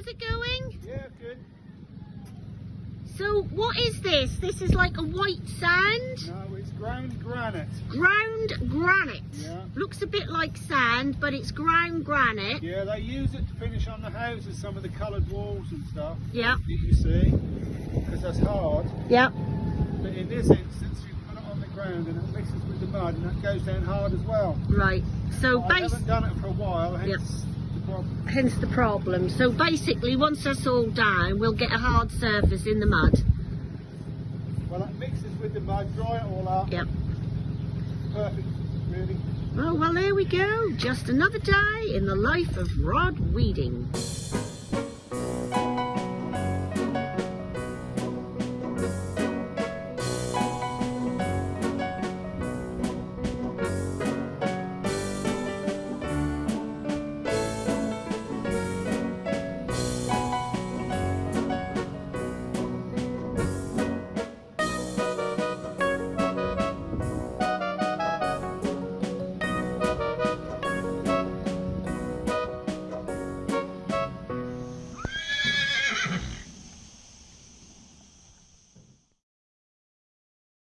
How's it going? Yeah, good. So what is this? This is like a white sand? No, it's ground granite. Ground granite. Yeah. Looks a bit like sand, but it's ground granite. Yeah, they use it to finish on the houses, some of the coloured walls and stuff. Yeah. that You see, because that's hard. Yeah. But in this instance, you put it on the ground and it mixes with the mud and that goes down hard as well. Right. So I haven't done it for a while, hence Yep. Hence the problem. So basically once that's all down, we'll get a hard surface in the mud. Well, that mixes with the mud, dry it all up. Yep. Perfect, really. Oh well there we go. Just another day in the life of Rod Weeding.